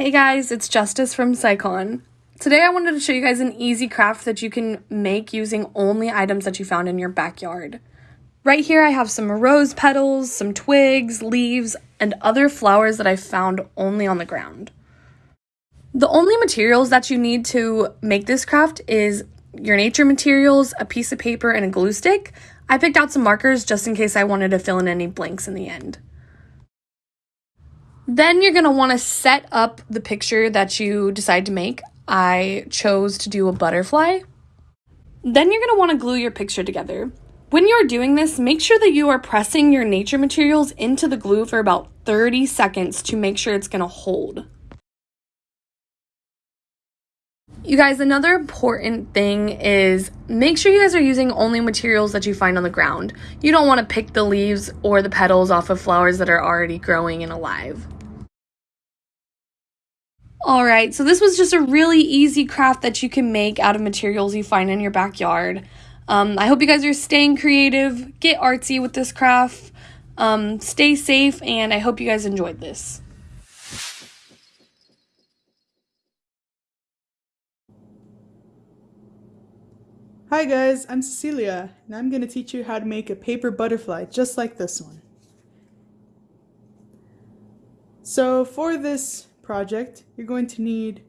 Hey guys, it's Justice from SciCon. Today I wanted to show you guys an easy craft that you can make using only items that you found in your backyard. Right here I have some rose petals, some twigs, leaves, and other flowers that I found only on the ground. The only materials that you need to make this craft is your nature materials, a piece of paper, and a glue stick. I picked out some markers just in case I wanted to fill in any blanks in the end. Then you're going to want to set up the picture that you decide to make. I chose to do a butterfly. Then you're going to want to glue your picture together. When you are doing this, make sure that you are pressing your nature materials into the glue for about 30 seconds to make sure it's going to hold. You guys, another important thing is make sure you guys are using only materials that you find on the ground. You don't want to pick the leaves or the petals off of flowers that are already growing and alive. All right, so this was just a really easy craft that you can make out of materials you find in your backyard. Um, I hope you guys are staying creative, get artsy with this craft, um, stay safe, and I hope you guys enjoyed this. Hi guys, I'm Cecilia, and I'm going to teach you how to make a paper butterfly just like this one. So for this project, you're going to need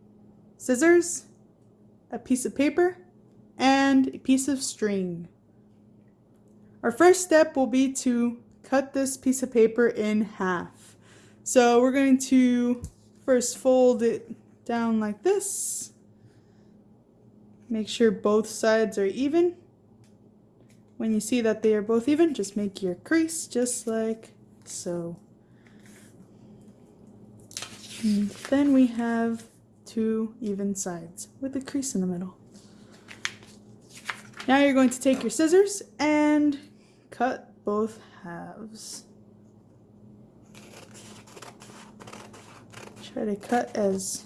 scissors, a piece of paper, and a piece of string. Our first step will be to cut this piece of paper in half. So we're going to first fold it down like this. Make sure both sides are even. When you see that they are both even, just make your crease just like so. Then we have two even sides with a crease in the middle. Now you're going to take your scissors and cut both halves. Try to cut as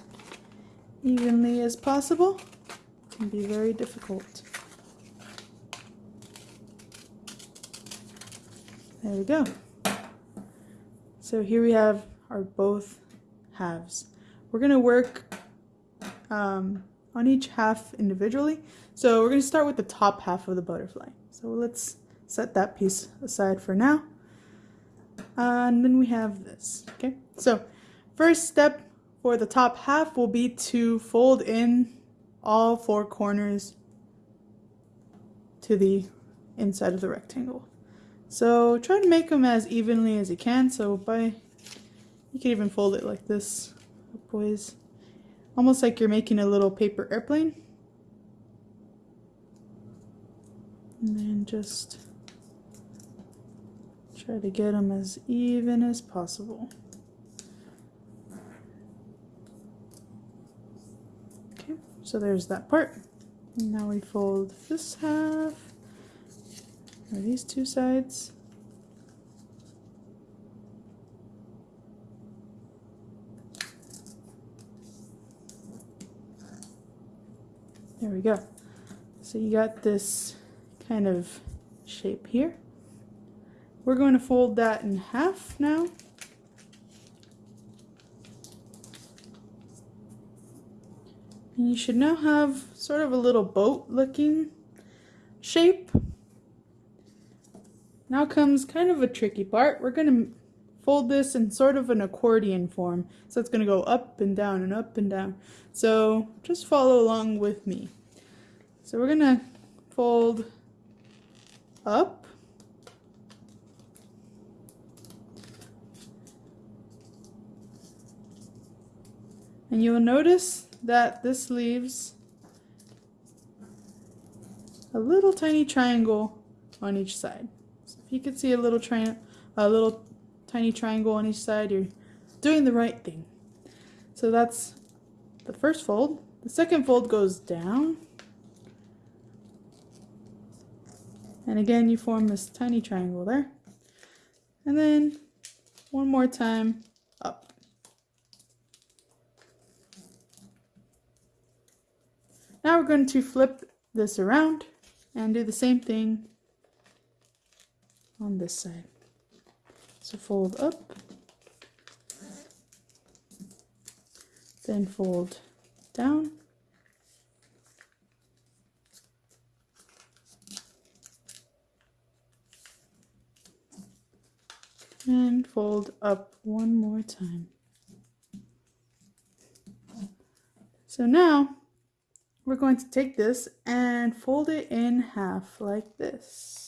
evenly as possible. It can be very difficult. There we go. So here we have our both halves. We're going to work um, on each half individually. So we're going to start with the top half of the butterfly. So let's set that piece aside for now. Uh, and then we have this. Okay, so first step for the top half will be to fold in all four corners to the inside of the rectangle. So try to make them as evenly as you can. So by you can even fold it like this, boys. Almost like you're making a little paper airplane. And then just try to get them as even as possible. Okay, so there's that part. And now we fold this half, or these two sides. There we go. So you got this kind of shape here. We're going to fold that in half now. And you should now have sort of a little boat looking shape. Now comes kind of a tricky part. We're going to fold this in sort of an accordion form. So it's going to go up and down and up and down. So just follow along with me. So we're going to fold up. And you'll notice that this leaves a little tiny triangle on each side. So if you could see a little, triangle, a little tiny triangle on each side, you're doing the right thing. So that's the first fold. The second fold goes down. And again, you form this tiny triangle there. And then one more time up. Now we're going to flip this around and do the same thing on this side. So fold up, Then fold down. And fold up one more time. So now we're going to take this and fold it in half like this.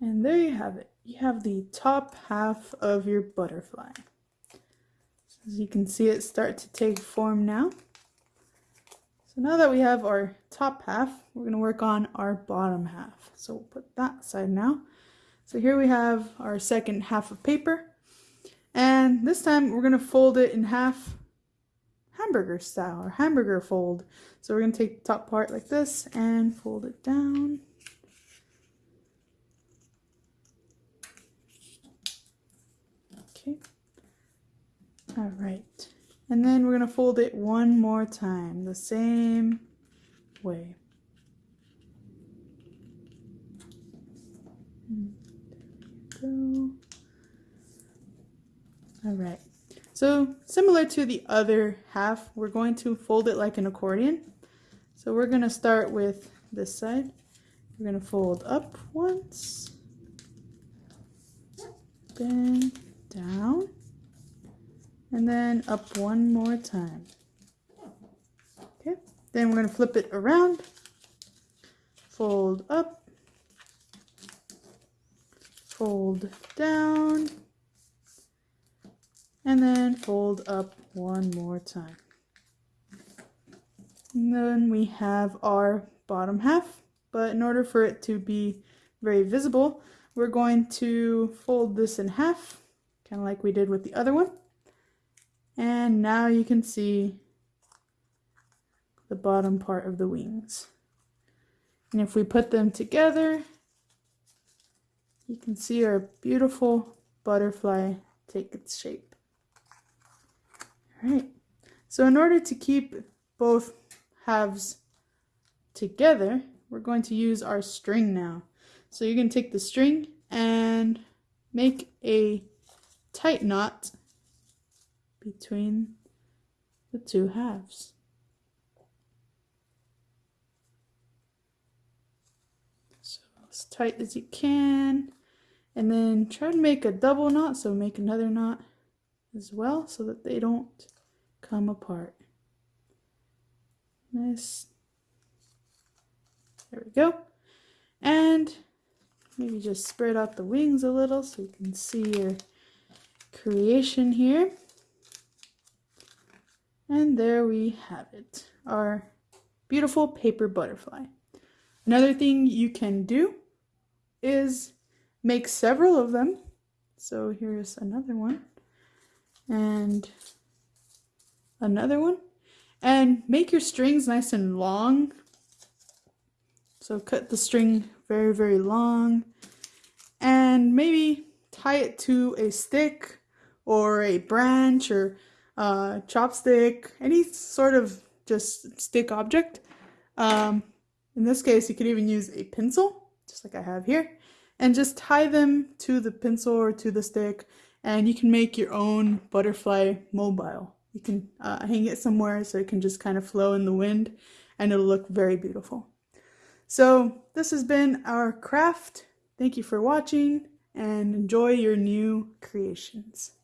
And there you have it. You have the top half of your butterfly. So as you can see it start to take form now. So now that we have our top half, we're going to work on our bottom half. So we'll put that aside now. So here we have our second half of paper. And this time we're going to fold it in half hamburger style or hamburger fold. So we're going to take the top part like this and fold it down. Okay. All right. And then we're going to fold it one more time the same way. There go. All right. So similar to the other half, we're going to fold it like an accordion. So we're going to start with this side. We're going to fold up once, then down, and then up one more time. Okay, then we're going to flip it around, fold up, fold down, and then fold up one more time. And then we have our bottom half, but in order for it to be very visible, we're going to fold this in half, kind of like we did with the other one. And now you can see the bottom part of the wings. And if we put them together, you can see our beautiful butterfly take its shape. All right. So in order to keep both halves together, we're going to use our string now. So you're going to take the string and make a tight knot between the two halves. So as tight as you can. And then try to make a double knot, so make another knot as well so that they don't come apart. Nice. There we go. And maybe just spread out the wings a little so you can see your creation here. And there we have it, our beautiful paper butterfly. Another thing you can do is make several of them. So here's another one and another one. And make your strings nice and long. So cut the string very, very long. And maybe tie it to a stick or a branch or a chopstick, any sort of just stick object. Um, in this case, you could even use a pencil, just like I have here, and just tie them to the pencil or to the stick and you can make your own butterfly mobile. You can uh, hang it somewhere so it can just kind of flow in the wind and it'll look very beautiful. So this has been our craft. Thank you for watching and enjoy your new creations.